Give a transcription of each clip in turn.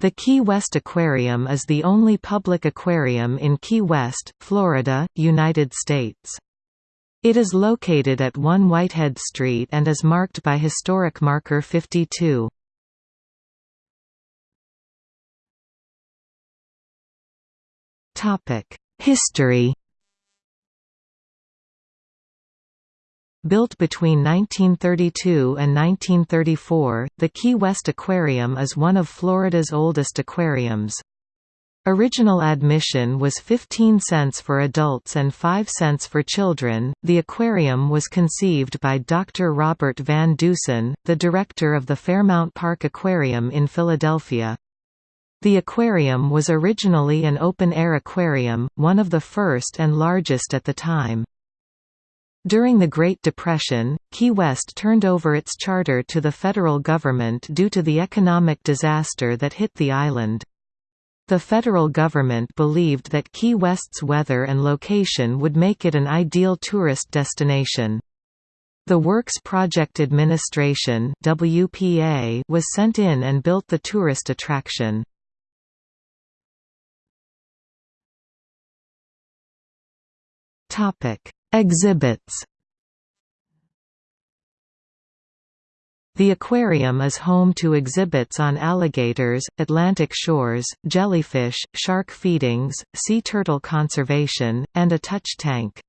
The Key West Aquarium is the only public aquarium in Key West, Florida, United States. It is located at 1 Whitehead Street and is marked by historic marker 52. History Built between 1932 and 1934, the Key West Aquarium is one of Florida's oldest aquariums. Original admission was 15 cents for adults and 5 cents for children. The aquarium was conceived by Dr. Robert Van Dusen, the director of the Fairmount Park Aquarium in Philadelphia. The aquarium was originally an open-air aquarium, one of the first and largest at the time. During the Great Depression, Key West turned over its charter to the federal government due to the economic disaster that hit the island. The federal government believed that Key West's weather and location would make it an ideal tourist destination. The Works Project Administration WPA was sent in and built the tourist attraction. Topic: Exhibits The aquarium is home to exhibits on alligators, Atlantic shores, jellyfish, shark feedings, sea turtle conservation, and a touch tank.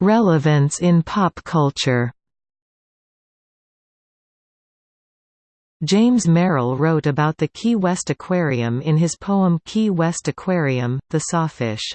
Relevance in pop culture James Merrill wrote about the Key West Aquarium in his poem Key West Aquarium, The Sawfish.